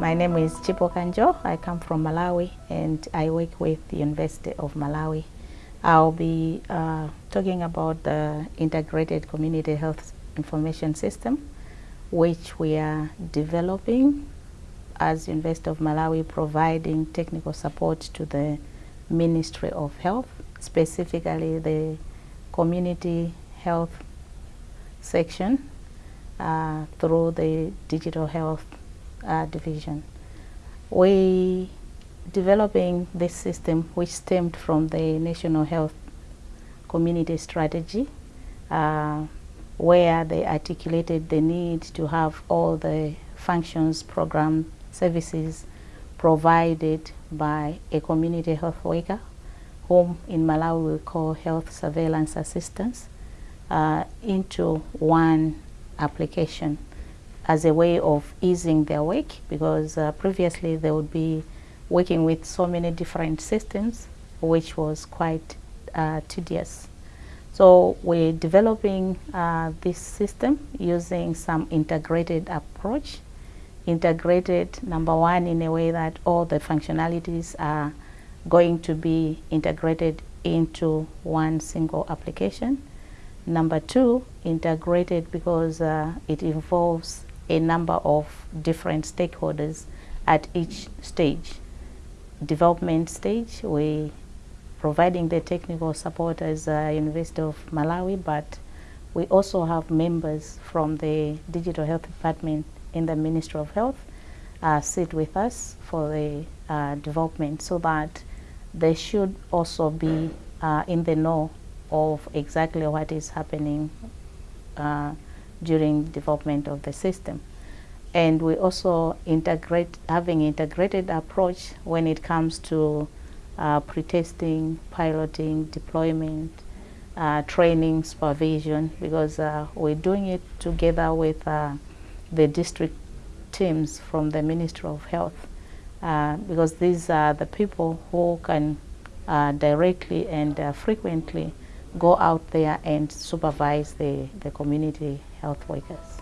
My name is Chipo Kanjo. I come from Malawi and I work with the University of Malawi. I'll be uh, talking about the Integrated Community Health Information System, which we are developing as University of Malawi, providing technical support to the Ministry of Health, specifically the Community Health section uh, through the Digital Health uh, Division. We developing this system which stemmed from the National Health Community Strategy uh, where they articulated the need to have all the functions, programs, services provided by a community health worker whom in Malawi we call health surveillance assistants uh, into one application as a way of easing their work because uh, previously they would be working with so many different systems which was quite uh, tedious. So we're developing uh, this system using some integrated approach. Integrated, number one, in a way that all the functionalities are going to be integrated into one single application. Number two, integrated because uh, it involves a number of different stakeholders at each stage. Development stage, we providing the technical support as uh, University of Malawi, but we also have members from the Digital Health Department in the Ministry of Health uh, sit with us for the uh, development so that they should also be uh, in the know of exactly what is happening uh, during development of the system. And we also integrate, having integrated approach when it comes to uh, pre-testing, piloting, deployment, uh, training, supervision, because uh, we're doing it together with uh, the district teams from the Ministry of Health, uh, because these are the people who can uh, directly and frequently go out there and supervise the, the community health workers.